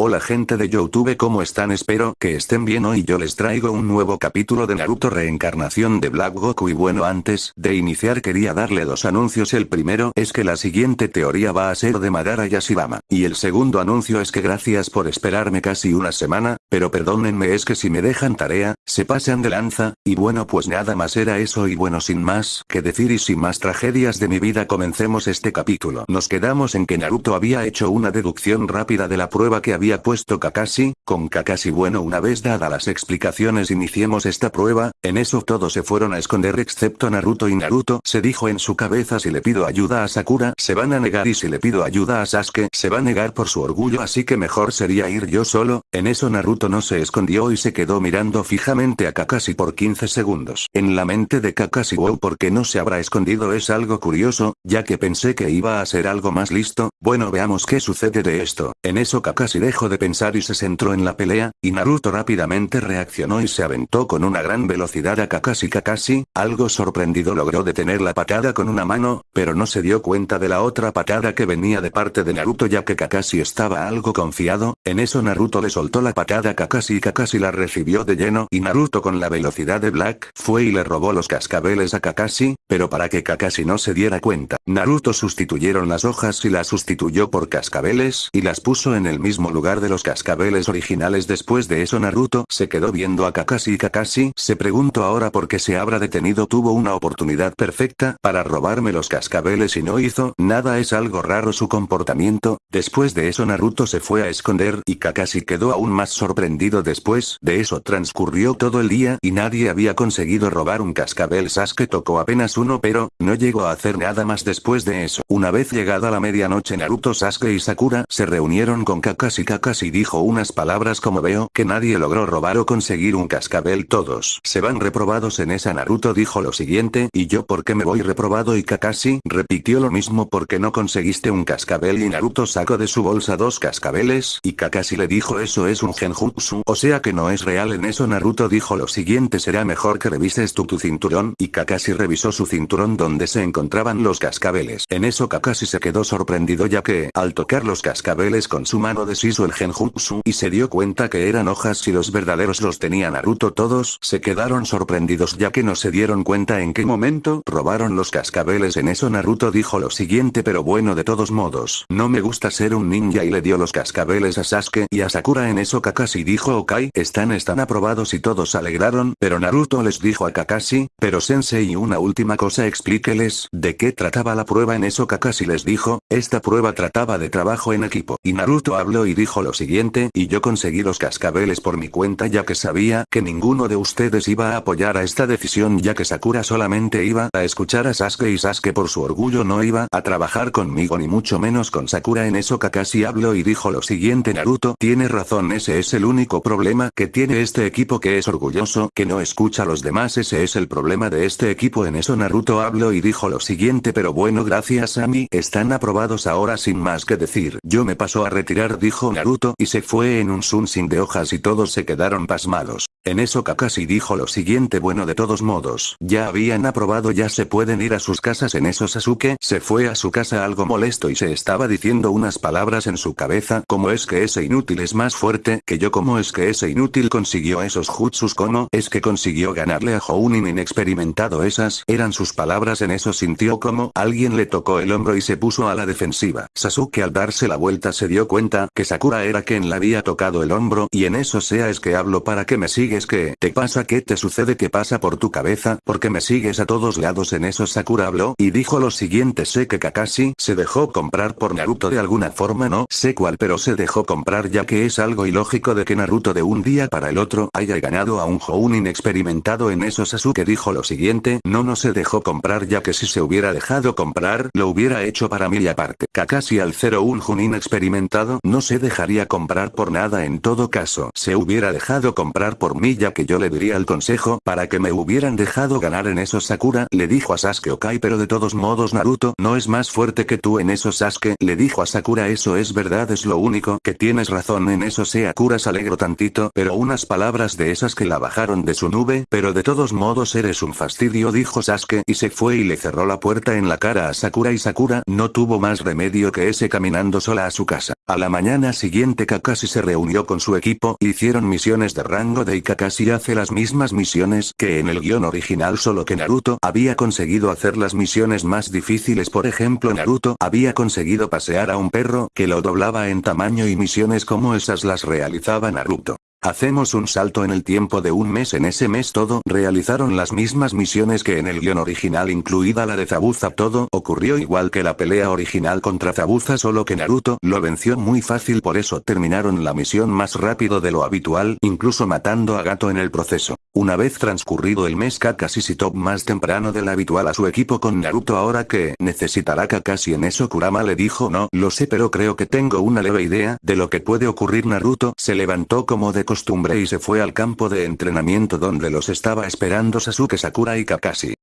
Hola gente de Youtube ¿cómo están? Espero que estén bien. Hoy yo les traigo un nuevo capítulo de Naruto Reencarnación de Black Goku. Y bueno antes de iniciar quería darle dos anuncios. El primero es que la siguiente teoría va a ser de Madara Yashibama, y el segundo anuncio es que gracias por esperarme casi una semana, pero perdónenme es que si me dejan tarea, se pasan de lanza, y bueno pues nada más era eso. Y bueno sin más que decir y sin más tragedias de mi vida comencemos este capítulo. Nos quedamos en que Naruto había hecho una deducción rápida de la prueba que había puesto Kakashi, con Kakashi bueno una vez dada las explicaciones iniciemos esta prueba, en eso todos se fueron a esconder excepto Naruto y Naruto se dijo en su cabeza si le pido ayuda a Sakura se van a negar y si le pido ayuda a Sasuke se va a negar por su orgullo así que mejor sería ir yo solo, en eso Naruto no se escondió y se quedó mirando fijamente a Kakashi por 15 segundos. En la mente de Kakashi wow porque no se habrá escondido es algo curioso, ya que pensé que iba a ser algo más listo, bueno veamos qué sucede de esto, en eso Kakashi de pensar y se centró en la pelea, y Naruto rápidamente reaccionó y se aventó con una gran velocidad a Kakashi. Kakashi, algo sorprendido logró detener la patada con una mano, pero no se dio cuenta de la otra patada que venía de parte de Naruto ya que Kakashi estaba algo confiado, en eso Naruto le soltó la patada a Kakashi y Kakashi la recibió de lleno y Naruto con la velocidad de Black fue y le robó los cascabeles a Kakashi, pero para que Kakashi no se diera cuenta, Naruto sustituyeron las hojas y las sustituyó por cascabeles y las puso en el mismo lugar de los cascabeles originales después de eso Naruto se quedó viendo a Kakashi. Y Kakashi se preguntó ahora por qué se habrá detenido. Tuvo una oportunidad perfecta para robarme los cascabeles y no hizo nada. Es algo raro su comportamiento, después de eso Naruto se fue a esconder y Kakashi quedó aún más sorprendido. Después de eso transcurrió todo el día y nadie había conseguido robar un cascabel. Sasuke tocó apenas uno pero, no llegó a hacer nada más después de eso. Una vez llegada la medianoche Naruto Sasuke y Sakura se reunieron con Kakashi Kakashi dijo unas palabras como veo que nadie logró robar o conseguir un cascabel todos se van reprobados en esa Naruto dijo lo siguiente y yo por qué me voy reprobado y Kakashi repitió lo mismo porque no conseguiste un cascabel y Naruto sacó de su bolsa dos cascabeles y Kakashi le dijo eso es un genjutsu o sea que no es real en eso. Naruto dijo lo siguiente será mejor que revises tú tu cinturón y Kakashi revisó su cinturón donde se encontraban los cascabeles. En eso Kakashi se quedó sorprendido ya que al tocar los cascabeles con su mano deshizo el genjutsu y se dio cuenta que eran hojas y los verdaderos los tenía Naruto todos se quedaron sorprendidos ya que no se dieron cuenta en qué momento robaron los cascabeles. En eso Naruto dijo lo siguiente pero bueno de todos modos no me gusta ser un ninja y le dio los cascabeles a Sasuke y a Sakura. En eso Kakashi dijo ok están están aprobados y todos alegraron pero Naruto les dijo a Kakashi pero sensei una última cosa explíqueles de qué trataba la prueba en eso Kakashi les dijo esta prueba trataba de trabajo en equipo y Naruto habló y dijo lo siguiente y yo conseguí los cascabeles por mi cuenta ya que sabía que ninguno de ustedes iba a apoyar a esta decisión ya que Sakura solamente iba a escuchar a Sasuke y Sasuke por su orgullo no iba a trabajar conmigo ni mucho menos con Sakura en eso Kakashi habló y dijo lo siguiente Naruto tiene razón ese es el único problema que tiene este equipo que es orgulloso que no escucha a los demás ese es el problema de este equipo en eso Naruto habló y dijo lo siguiente pero bueno gracias a mí están aprobados ahora sin más que decir yo me paso a retirar dijo Naruto y se fue en un sin de hojas y todos se quedaron pasmados. En eso Kakashi dijo lo siguiente bueno de todos modos, ya habían aprobado ya se pueden ir a sus casas en eso Sasuke se fue a su casa algo molesto y se estaba diciendo unas palabras en su cabeza como es que ese inútil es más fuerte que yo como es que ese inútil consiguió esos jutsus como es que consiguió ganarle a Jounin inexperimentado esas eran sus palabras en eso sintió como alguien le tocó el hombro y se puso a la defensiva. Sasuke al darse la vuelta se dio cuenta que Sakura era quien le había tocado el hombro y en eso sea es que hablo para que me sigues que te pasa qué te sucede qué pasa por tu cabeza porque me sigues a todos lados en eso Sakura habló y dijo lo siguiente sé que Kakashi se dejó comprar por Naruto de alguna forma no sé cuál pero se dejó comprar ya que es algo ilógico de que Naruto de un día para el otro haya ganado a un Joun inexperimentado en eso. Sasuke dijo lo siguiente no no se dejó comprar ya que si se hubiera dejado comprar lo hubiera hecho para mí y aparte. Kakashi al 01 Junin experimentado no se dejaría comprar por nada en todo caso. Se hubiera dejado comprar por ya que yo le diría el consejo para que me hubieran dejado ganar en eso Sakura le dijo a Sasuke ok pero de todos modos Naruto no es más fuerte que tú en eso Sasuke le dijo a Sakura eso es verdad es lo único que tienes razón en eso Sakura se alegró tantito pero unas palabras de esas que la bajaron de su nube pero de todos modos eres un fastidio dijo Sasuke y se fue y le cerró la puerta en la cara a Sakura y Sakura no tuvo más remedio que ese caminando sola a su casa. A la mañana siguiente Kakashi se reunió con su equipo, hicieron misiones de rango de y Kakashi hace las mismas misiones que en el guion original solo que Naruto había conseguido hacer las misiones más difíciles por ejemplo Naruto había conseguido pasear a un perro que lo doblaba en tamaño y misiones como esas las realizaba Naruto. Hacemos un salto en el tiempo de un mes en ese mes todo realizaron las mismas misiones que en el guion original incluida la de Zabuza todo ocurrió igual que la pelea original contra Zabuza solo que Naruto lo venció muy fácil por eso terminaron la misión más rápido de lo habitual incluso matando a Gato en el proceso. Una vez transcurrido el mes Kakashi citó más temprano del habitual a su equipo con Naruto ahora que necesitará Kakashi en eso Kurama le dijo no lo sé pero creo que tengo una leve idea de lo que puede ocurrir Naruto se levantó como de costumbre y se fue al campo de entrenamiento donde los estaba esperando Sasuke Sakura y Kakashi.